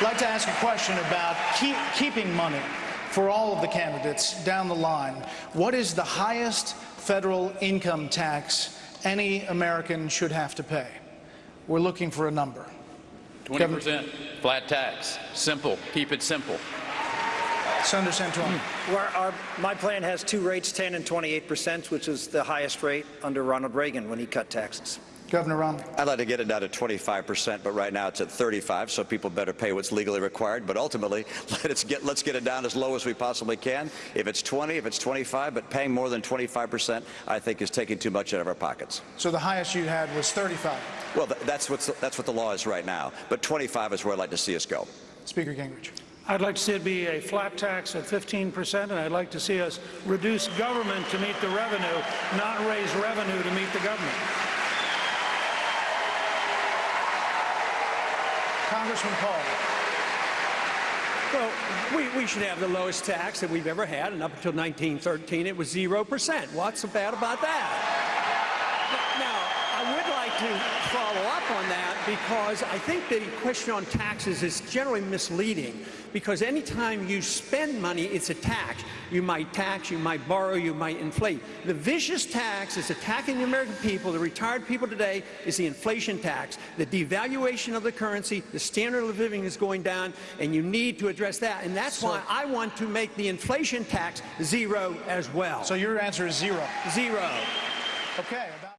I'd like to ask a question about keep, keeping money for all of the candidates down the line. What is the highest federal income tax any American should have to pay? We're looking for a number. 20% flat tax. Simple. Keep it simple. Senator Santorum. Hmm. Well, our, my plan has two rates, 10 and 28 percent, which is the highest rate under Ronald Reagan when he cut taxes. Governor Romney. I'd like to get it down to 25 percent, but right now it's at 35, so people better pay what's legally required. But ultimately, let's get, let's get it down as low as we possibly can. If it's 20, if it's 25, but paying more than 25 percent, I think is taking too much out of our pockets. So the highest you had was 35. Well, that's, what's, that's what the law is right now. But 25 is where I'd like to see us go. Speaker Gingrich. I'd like to see it be a flat tax at 15 percent, and I'd like to see us reduce government to meet the revenue, not raise revenue to meet the government. Congressman Paul. Well, we, we should have the lowest tax that we've ever had, and up until 1913 it was 0%. What's so bad about that? Now, I would like to follow up on that because I think the question on taxes is generally misleading because anytime you spend money, it's a tax. You might tax, you might borrow, you might inflate. The vicious tax is attacking the American people, the retired people today, is the inflation tax. The devaluation of the currency, the standard of living is going down, and you need to address that. And that's So- why I want to make the inflation tax zero as well. So your answer is zero. zero. Okay. about-